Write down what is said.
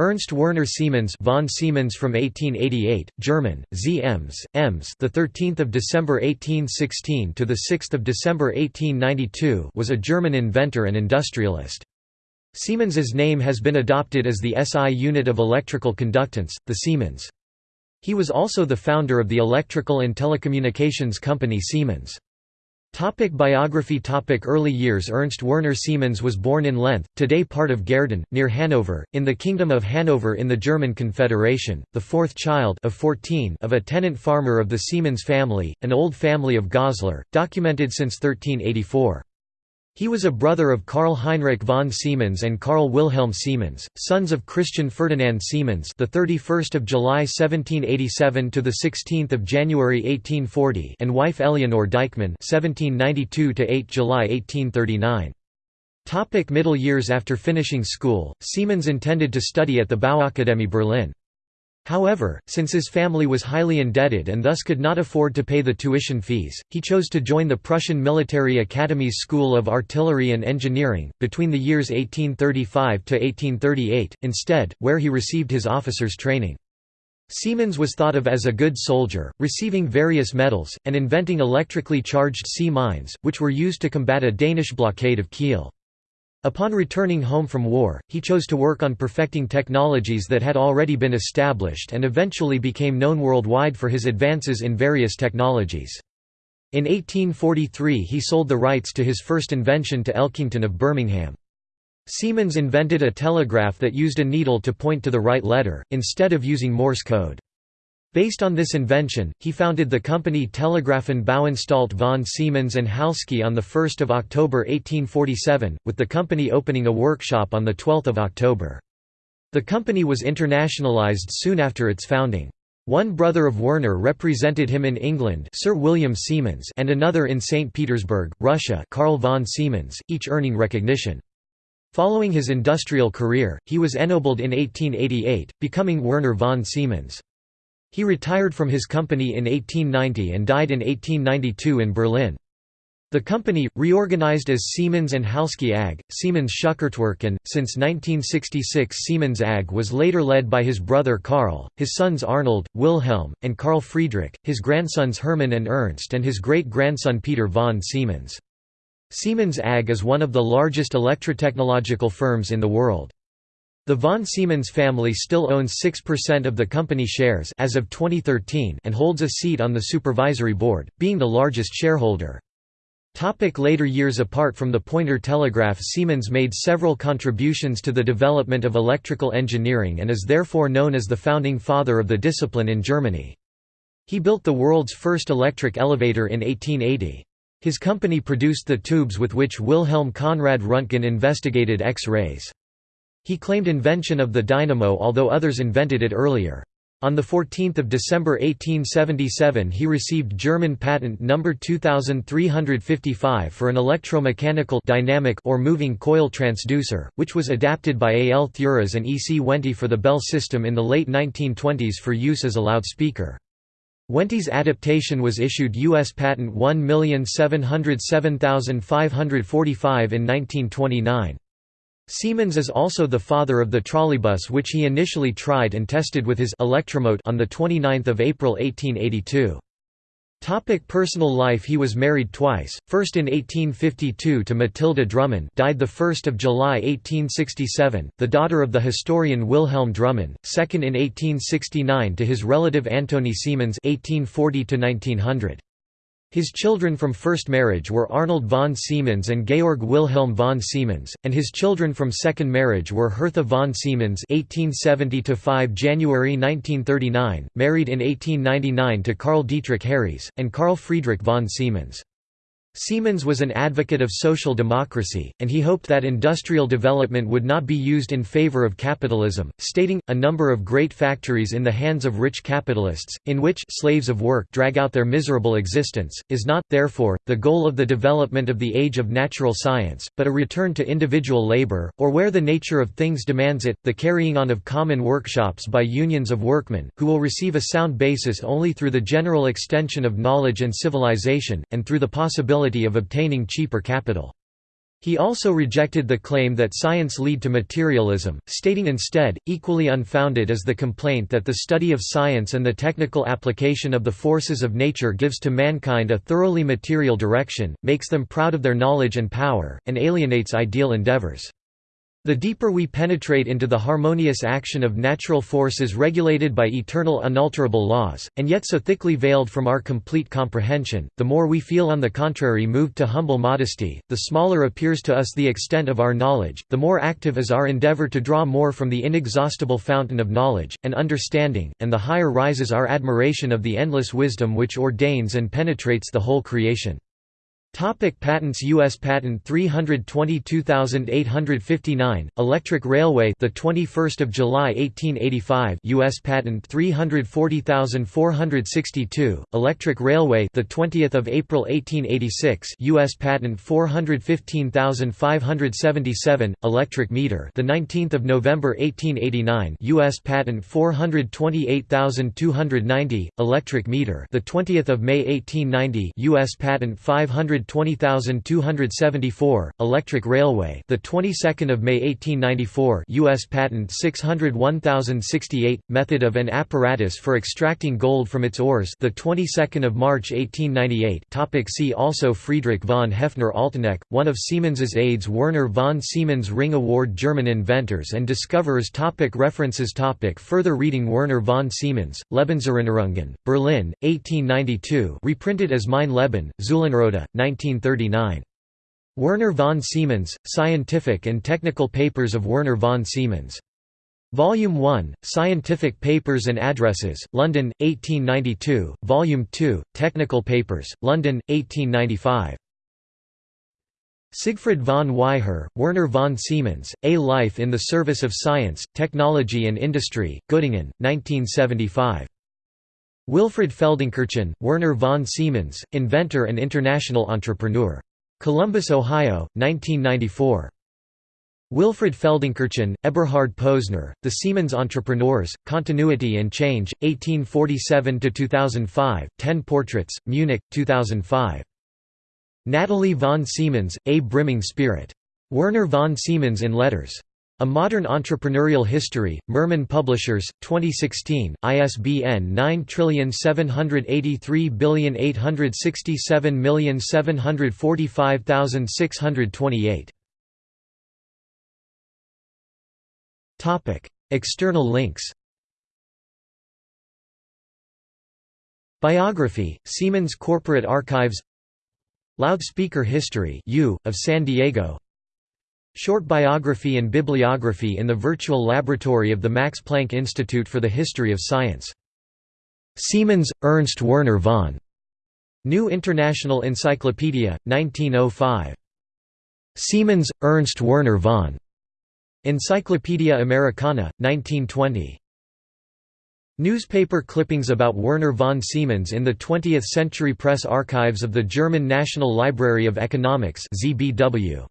Ernst Werner Siemens von Siemens from 1888, German, Z. Ems, Ems the 13th of December 1816 to the 6th of December 1892 was a German inventor and industrialist. Siemens's name has been adopted as the SI unit of electrical conductance, the Siemens. He was also the founder of the electrical and telecommunications company Siemens. Topic biography Topic Early years Ernst Werner Siemens was born in Lenthe, today part of Gehrden, near Hanover, in the Kingdom of Hanover in the German Confederation, the fourth child of, 14 of a tenant farmer of the Siemens family, an old family of Goslar, documented since 1384. He was a brother of Karl Heinrich von Siemens and Karl Wilhelm Siemens, sons of Christian Ferdinand Siemens, the 31st of July 1787 to the 16th of January 1840, and wife Eleanor Deichmann, 1792 to 8 July 1839. Topic middle years After finishing school, Siemens intended to study at the Bauakademie Berlin. However, since his family was highly indebted and thus could not afford to pay the tuition fees, he chose to join the Prussian Military Academy's School of Artillery and Engineering, between the years 1835 to 1838, instead, where he received his officer's training. Siemens was thought of as a good soldier, receiving various medals, and inventing electrically charged sea mines, which were used to combat a Danish blockade of Kiel. Upon returning home from war, he chose to work on perfecting technologies that had already been established and eventually became known worldwide for his advances in various technologies. In 1843 he sold the rights to his first invention to Elkington of Birmingham. Siemens invented a telegraph that used a needle to point to the right letter, instead of using Morse code. Based on this invention, he founded the company Telegraphenbauanstalt von Siemens and Halske on 1 October 1847, with the company opening a workshop on 12 October. The company was internationalized soon after its founding. One brother of Werner represented him in England Sir William Siemens and another in St. Petersburg, Russia Karl von Siemens, each earning recognition. Following his industrial career, he was ennobled in 1888, becoming Werner von Siemens. He retired from his company in 1890 and died in 1892 in Berlin. The company, reorganized as Siemens and Halske AG, Siemens Schuckertwerk and, since 1966 Siemens AG was later led by his brother Karl, his sons Arnold, Wilhelm, and Karl Friedrich, his grandsons Hermann and Ernst and his great-grandson Peter von Siemens. Siemens AG is one of the largest electrotechnological firms in the world. The von Siemens family still owns 6% of the company shares as of 2013 and holds a seat on the supervisory board, being the largest shareholder. Topic later years Apart from the pointer telegraph Siemens made several contributions to the development of electrical engineering and is therefore known as the founding father of the discipline in Germany. He built the world's first electric elevator in 1880. His company produced the tubes with which Wilhelm Conrad Röntgen investigated X-rays. He claimed invention of the dynamo although others invented it earlier. On 14 December 1877 he received German patent number 2355 for an electromechanical dynamic or moving coil transducer, which was adapted by A. L. Thuras and E. C. Wente for the Bell system in the late 1920s for use as a loudspeaker. Wente's adaptation was issued U.S. Patent 1707545 in 1929. Siemens is also the father of the trolleybus which he initially tried and tested with his Electromote on 29 April 1882. Topic personal life He was married twice, first in 1852 to Mathilde Drumann died 1 July 1867, the daughter of the historian Wilhelm Drumann, second in 1869 to his relative Antony Siemens 1840 -1900. His children from first marriage were Arnold von Siemens and Georg Wilhelm von Siemens, and his children from second marriage were Hertha von Siemens (1870–5 January 1939), married in 1899 to Karl Dietrich Harries, and Karl Friedrich von Siemens. Siemens was an advocate of social democracy, and he hoped that industrial development would not be used in favor of capitalism, stating, a number of great factories in the hands of rich capitalists, in which slaves of work drag out their miserable existence, is not, therefore, the goal of the development of the age of natural science, but a return to individual labor, or where the nature of things demands it, the carrying on of common workshops by unions of workmen, who will receive a sound basis only through the general extension of knowledge and civilization, and through the possibility of obtaining cheaper capital. He also rejected the claim that science lead to materialism, stating instead, equally unfounded is the complaint that the study of science and the technical application of the forces of nature gives to mankind a thoroughly material direction, makes them proud of their knowledge and power, and alienates ideal endeavors. The deeper we penetrate into the harmonious action of natural forces regulated by eternal unalterable laws, and yet so thickly veiled from our complete comprehension, the more we feel on the contrary moved to humble modesty, the smaller appears to us the extent of our knowledge, the more active is our endeavor to draw more from the inexhaustible fountain of knowledge, and understanding, and the higher rises our admiration of the endless wisdom which ordains and penetrates the whole creation. Topic patents US patent 322859 Electric Railway the 21st of July 1885 US patent 340462 Electric Railway the 20th of April 1886 US patent 415577 Electric Meter the 19th of November 1889 US patent 428290 Electric Meter the 20th of May 1890 US patent 500 20274 Electric Railway the 22nd of May 1894 US patent 601068 method of an apparatus for extracting gold from its ores the 22nd of March 1898 topic see also Friedrich von Hefner Alteneck one of Siemens's aides Werner von Siemens Ring Award German inventors and discoverers topic references topic further reading Werner von Siemens Lebenserinnerungen Berlin 1892 reprinted as Mein Leben Zeulenroda 1939. Werner von Siemens, Scientific and Technical Papers of Werner von Siemens. Volume 1, Scientific Papers and Addresses, London, 1892, Volume 2, Technical Papers, London, 1895. Siegfried von Weiher, Werner von Siemens, A Life in the Service of Science, Technology and Industry, Göttingen, 1975. Wilfried Feldenkirchen, Werner von Siemens, inventor and international entrepreneur. Columbus, Ohio, 1994. Wilfried Feldenkirchen, Eberhard Posner, The Siemens Entrepreneurs, Continuity and Change, 1847–2005, 10 Portraits, Munich, 2005. Natalie von Siemens, A Brimming Spirit. Werner von Siemens in Letters. A Modern Entrepreneurial History, Murmann Publishers, 2016, ISBN 9783867745628. External links. Biography, Siemens Corporate Archives. Loudspeaker History U, of San Diego Short biography and bibliography in the virtual laboratory of the Max Planck Institute for the History of Science. Siemens, Ernst Werner von. New International Encyclopedia, 1905. Siemens, Ernst Werner von. Encyclopaedia Americana, 1920. Newspaper clippings about Werner von Siemens in the 20th Century Press Archives of the German National Library of Economics ZBW.